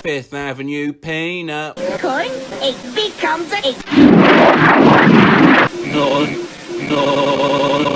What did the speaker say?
Fifth Avenue peanut. Coin, it becomes a... No, no.